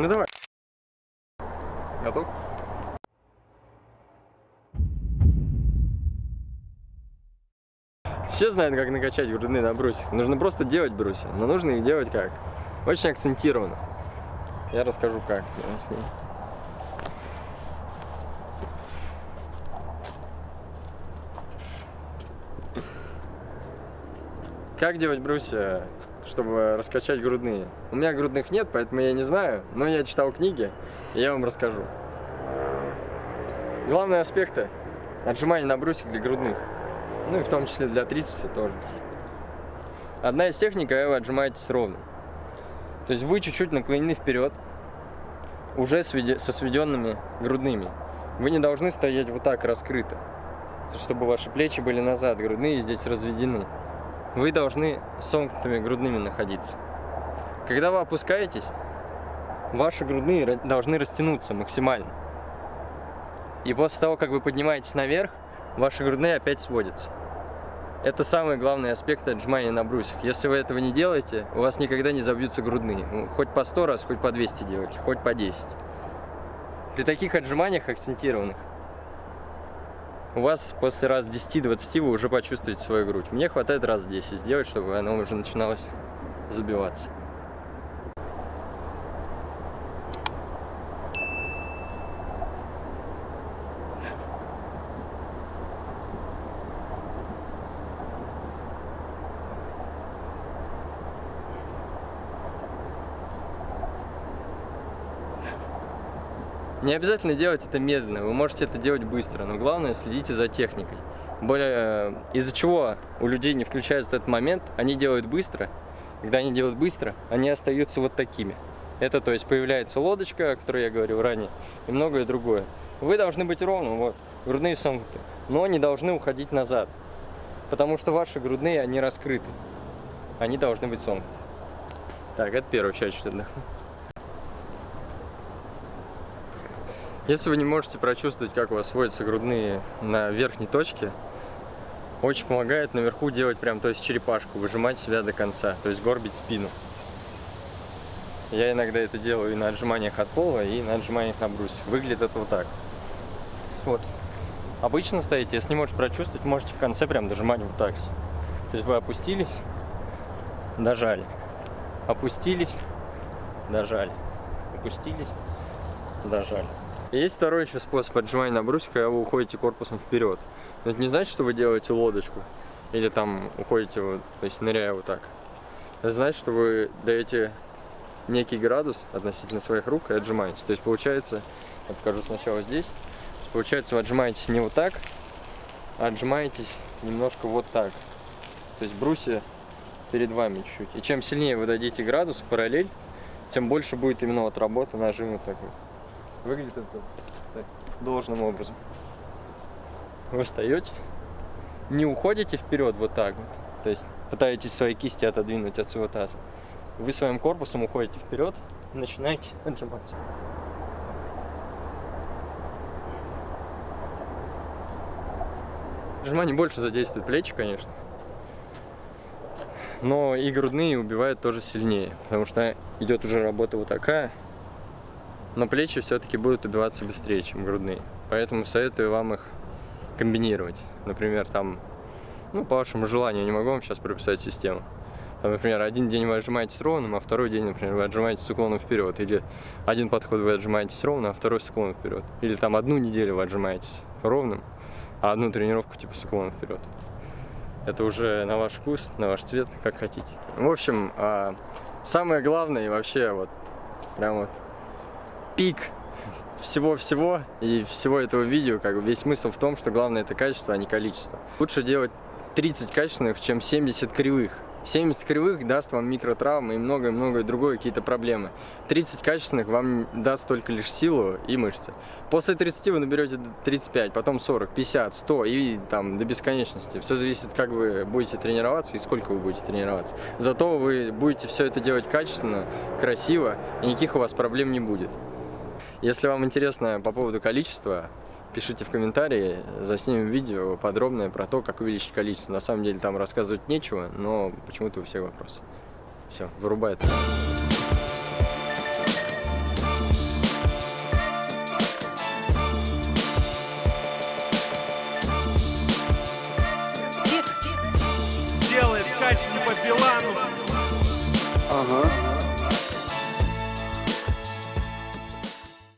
Ну давай. Готов? Все знают, как накачать грудные на брусьях. Нужно просто делать брусья, но нужно их делать как? Очень акцентированно. Я расскажу как с ней. Как делать брусья, чтобы раскачать грудные? У меня грудных нет, поэтому я не знаю, но я читал книги, и я вам расскажу. Главные аспекты отжимания на брусьях для грудных. Ну и в том числе для трицепса тоже. Одна из техник, когда вы отжимаетесь ровно. То есть вы чуть-чуть наклонены вперед, уже со сведенными грудными. Вы не должны стоять вот так раскрыто, чтобы ваши плечи были назад, грудные здесь разведены. Вы должны сомкнутыми грудными находиться. Когда вы опускаетесь, ваши грудные должны растянуться максимально. И после того, как вы поднимаетесь наверх, ваши грудные опять сводятся. Это самый главный аспект отжимания на брусьях. Если вы этого не делаете, у вас никогда не забьются грудные. Ну, хоть по 100 раз, хоть по 200 делать, хоть по 10. При таких отжиманиях акцентированных, у вас после раз 10-20 вы уже почувствуете свою грудь. Мне хватает раз 10 сделать, чтобы она уже начиналась забиваться. Не обязательно делать это медленно, вы можете это делать быстро, но главное следите за техникой. Более э, из-за чего у людей не включается этот момент, они делают быстро. Когда они делают быстро, они остаются вот такими. Это то есть появляется лодочка, о которой я говорил ранее, и многое другое. Вы должны быть ровным, вот, грудные сомкнуты, но не должны уходить назад, потому что ваши грудные, они раскрыты. Они должны быть сомкнуты. Так, это первая часть, что отдохну. Если вы не можете прочувствовать, как у вас сводятся грудные на верхней точке, очень помогает наверху делать прям, то есть черепашку, выжимать себя до конца, то есть горбить спину. Я иногда это делаю и на отжиманиях от пола, и на отжиманиях на брусе. Выглядит это вот так. Вот. Обычно стоите, если не можете прочувствовать, можете в конце прям дожимать вот так. То есть вы опустились, дожали. Опустились, дожали. Опустились, дожали. Есть второй еще способ отжимания на брусья, когда вы уходите корпусом вперед. Но это не значит, что вы делаете лодочку. Или там уходите, вот, то есть ныряя вот так. Это значит, что вы даете некий градус относительно своих рук и отжимаетесь. То есть получается, я покажу сначала здесь. То есть получается, вы отжимаетесь не вот так, а отжимаетесь немножко вот так. То есть брусья перед вами чуть-чуть. И чем сильнее вы дадите градус в параллель, тем больше будет именно вот работа нажима такой. Выглядит это должным образом. Вы встаете, не уходите вперед вот так вот, то есть пытаетесь свои кисти отодвинуть от своего таза. Вы своим корпусом уходите вперед и начинаете отжиматься. Отжимание больше задействует плечи, конечно. Но и грудные убивают тоже сильнее, потому что идет уже работа вот такая, но плечи все-таки будут убиваться быстрее, чем грудные. Поэтому советую вам их комбинировать. Например, там, ну, по вашему желанию, не могу вам сейчас прописать систему. Там, например, один день вы отжимаетесь ровным, а второй день, например, вы отжимаетесь с уклоном вперед. Или один подход вы отжимаетесь ровно, а второй с уклоном вперед. Или там одну неделю вы отжимаетесь ровным, а одну тренировку типа с уклоном вперед. Это уже на ваш вкус, на ваш цвет, как хотите. В общем, а, самое главное и вообще вот прям вот пик всего-всего и всего этого видео, как бы весь смысл в том, что главное это качество, а не количество. Лучше делать 30 качественных, чем 70 кривых. 70 кривых даст вам микротравмы и многое-многое другое, какие-то проблемы. 30 качественных вам даст только лишь силу и мышцы. После 30 вы наберете 35, потом 40, 50, 100 и там до бесконечности. Все зависит, как вы будете тренироваться и сколько вы будете тренироваться. Зато вы будете все это делать качественно, красиво и никаких у вас проблем не будет. Если вам интересно по поводу количества, пишите в комментарии, заснимем видео подробное про то, как увеличить количество. На самом деле там рассказывать нечего, но почему-то у всех вопросы. Все, вырубает. Делает кач не по Билану. Ага.